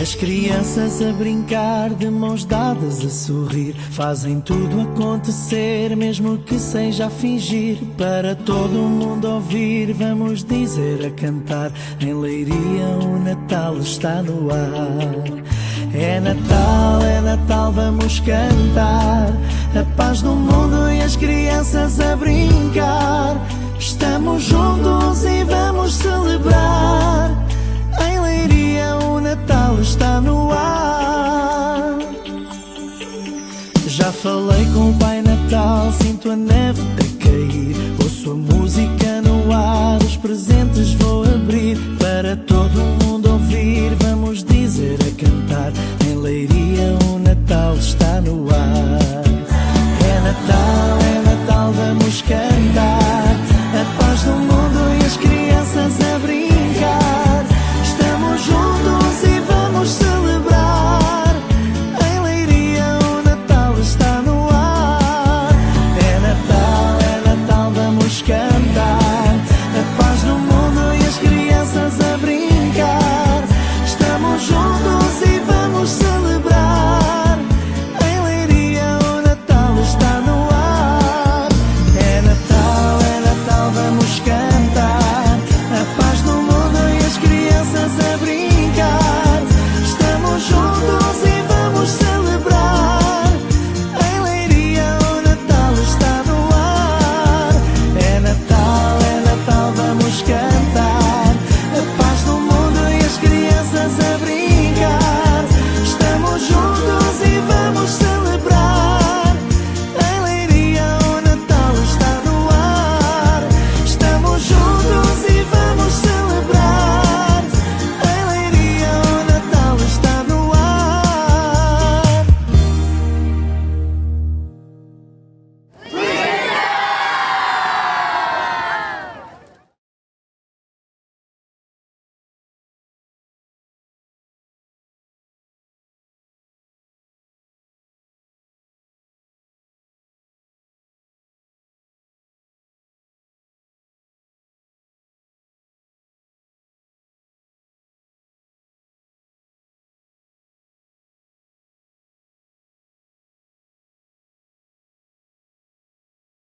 As crianças a brincar, de mãos dadas a sorrir, fazem tudo acontecer, mesmo que seja a fingir. Para todo mundo ouvir, vamos dizer a cantar: em Leiria o Natal está no ar. É Natal, é Natal, vamos cantar. A paz do mundo e as crianças a brincar. está no ar. Já falei com o Pai Natal, sinto a neve a cair. Ouço a música no ar, os presentes. about